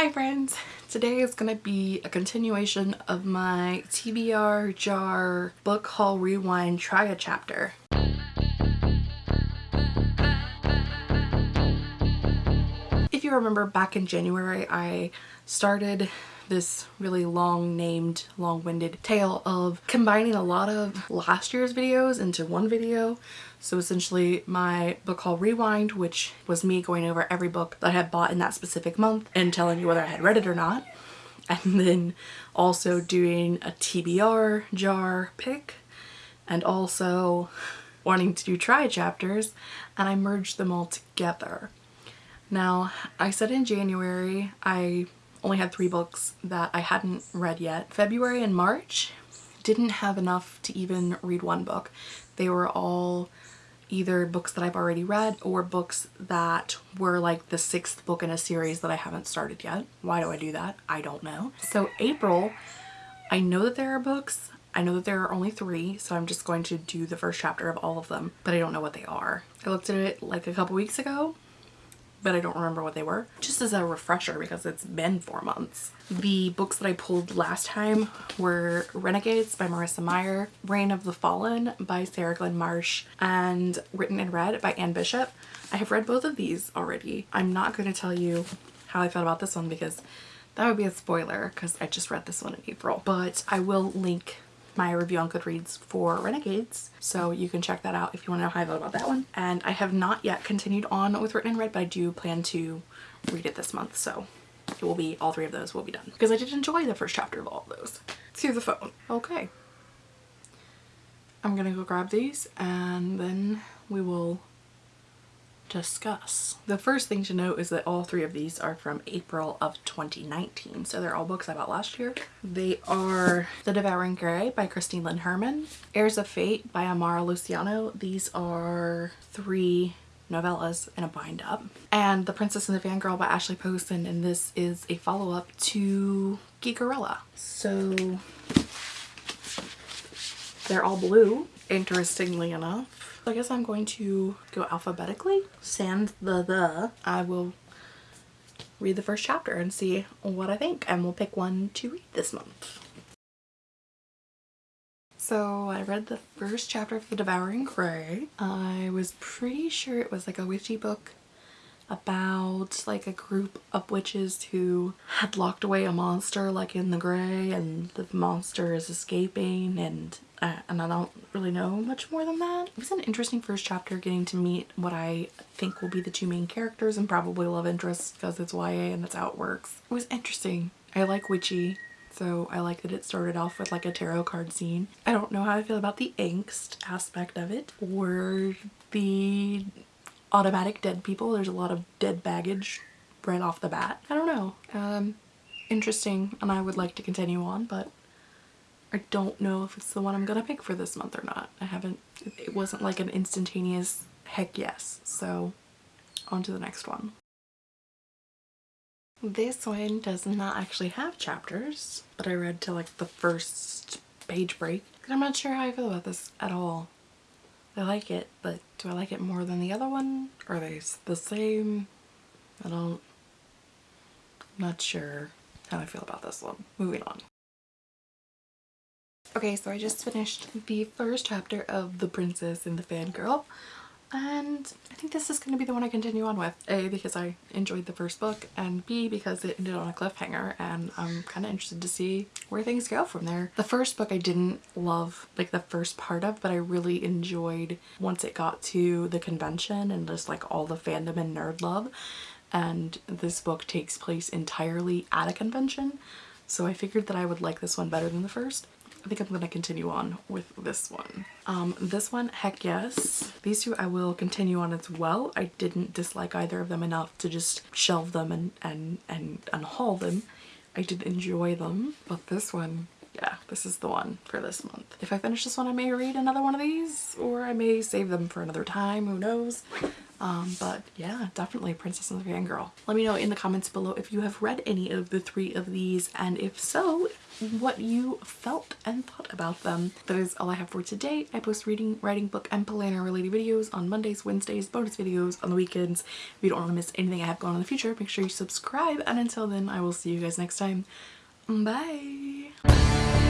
Hi friends! Today is going to be a continuation of my TBR jar book haul rewind try a chapter. If you remember back in January I started this really long named long-winded tale of combining a lot of last year's videos into one video so essentially my book haul rewind which was me going over every book that I had bought in that specific month and telling you whether I had read it or not and then also doing a TBR jar pick and also wanting to do try chapters and I merged them all together. Now I said in January I only had three books that I hadn't read yet. February and March didn't have enough to even read one book. They were all either books that I've already read or books that were like the sixth book in a series that I haven't started yet. Why do I do that? I don't know. So April, I know that there are books. I know that there are only three, so I'm just going to do the first chapter of all of them, but I don't know what they are. I looked at it like a couple weeks ago but I don't remember what they were. Just as a refresher because it's been four months. The books that I pulled last time were Renegades by Marissa Meyer, Reign of the Fallen by Sarah Glenn Marsh, and Written in Red by Anne Bishop. I have read both of these already. I'm not going to tell you how I felt about this one because that would be a spoiler because I just read this one in April. But I will link my review on Goodreads for Renegades so you can check that out if you want to know how I felt about that one. And I have not yet continued on with Written in Red but I do plan to read it this month so it will be all three of those will be done. Because I did enjoy the first chapter of all of those. Through the phone. Okay. I'm gonna go grab these and then we will discuss. The first thing to note is that all three of these are from April of 2019, so they're all books I bought last year. They are The Devouring Grey by Christine Lynn Herman, Heirs of Fate by Amara Luciano. These are three novellas in a bind up. And The Princess and the Fangirl by Ashley Poston, and this is a follow-up to Geekerella. So they're all blue, interestingly enough. I guess I'm going to go alphabetically. Sand the the. I will read the first chapter and see what I think and we'll pick one to read this month. So I read the first chapter of The Devouring Grey. I was pretty sure it was like a witchy book about like a group of witches who had locked away a monster like in the Grey and the monster is escaping and uh, and I don't really know much more than that. It was an interesting first chapter getting to meet what I think will be the two main characters and probably love interest because it's YA and that's how it works. It was interesting. I like witchy so I like that it started off with like a tarot card scene. I don't know how I feel about the angst aspect of it or the automatic dead people. There's a lot of dead baggage right off the bat. I don't know. Um, interesting and I would like to continue on but I don't know if it's the one I'm gonna pick for this month or not. I haven't, it wasn't like an instantaneous heck yes. So on to the next one. This one does not actually have chapters, but I read to like the first page break. I'm not sure how I feel about this at all. I like it, but do I like it more than the other one? Are they the same? I don't, I'm not sure how I feel about this one. Moving on. Okay, so I just finished the first chapter of The Princess and the Fangirl and I think this is going to be the one I continue on with. A, because I enjoyed the first book and B, because it ended on a cliffhanger and I'm kind of interested to see where things go from there. The first book I didn't love like the first part of but I really enjoyed once it got to the convention and just like all the fandom and nerd love and this book takes place entirely at a convention so I figured that I would like this one better than the first. I think I'm going to continue on with this one. Um, this one, heck yes. These two I will continue on as well. I didn't dislike either of them enough to just shelve them and, and, and unhaul them. I did enjoy them, but this one, yeah, this is the one for this month. If I finish this one, I may read another one of these, or I may save them for another time, who knows. Um, but yeah, definitely Princess and the Fangirl. Let me know in the comments below if you have read any of the three of these and if so, what you felt and thought about them. That is all I have for today. I post reading, writing, book, and planner related videos on Mondays, Wednesdays, bonus videos on the weekends. If you don't want to miss anything I have going on in the future, make sure you subscribe. And until then, I will see you guys next time. Bye!